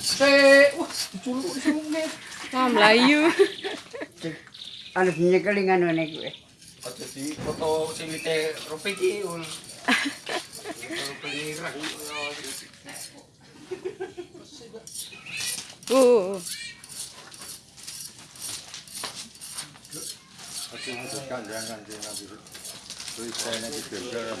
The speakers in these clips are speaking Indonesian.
Se, wah, diculuk di sungai. Wah, Melayu. Ano pinyekeling ano ni ko eh. Aja di foto sing wite rupi iki ul. Pengiran. Oh. Aja ngedekan jangan di nanti. Tulisannya di geger.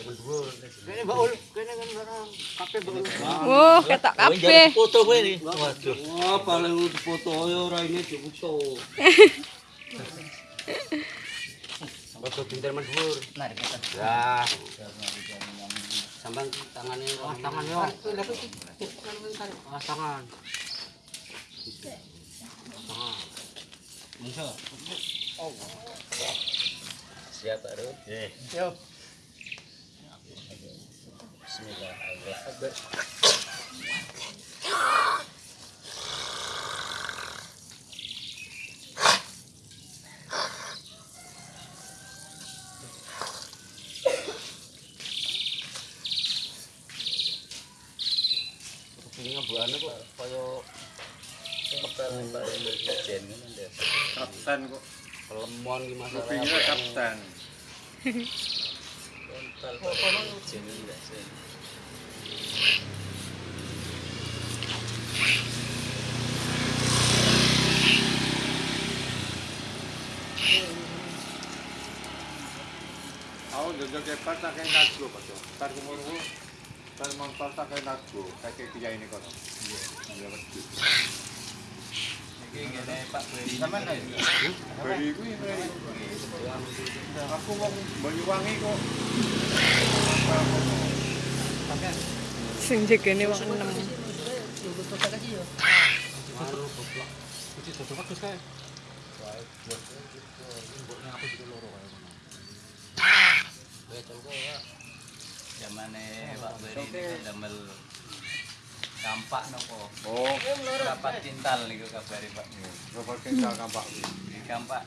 Kene baul, kene kan barang. Kape baul. Oh, ketok kabeh. Foto kowe iki. Waduh. Wah, paling foto yo ora ini dibuso. Foto pinter mendur. Kita. Ya. Sambang tangannya, ah tangannya. Ah tangan. Tangan. Bungso. Siap baru. Eh. Yo. Ini ngebuane kok kaya. Kapten kok. lemon masalah. Kapten. Jen Aku tak kayak nago pato. Tar kumurku. Tar montor tak kayak nago. Kayak ini kono. Iya. Iya betul. Pak. Sampeyan kuwi. Aku wong Banyuwangi kok. Sing jegene wong enem. Anu goblok. Zamane Pak Beri ini damel kampak nopo. Oh, Berapa kintal niku kabare Pak? bapak kita kampak. Di kampak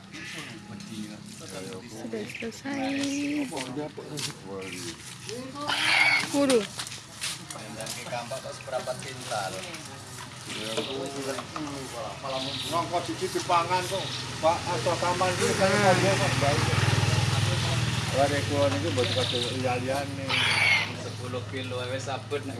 wedi. Sudah selesai. Guru. Yang ke kampak kok seberapa kintal? Nongko siji dipangan kok. Pak atau kamar iki kan kok baik. Lare kulo niku mbok kado iya-iyane. 10 kilo wis sabut nek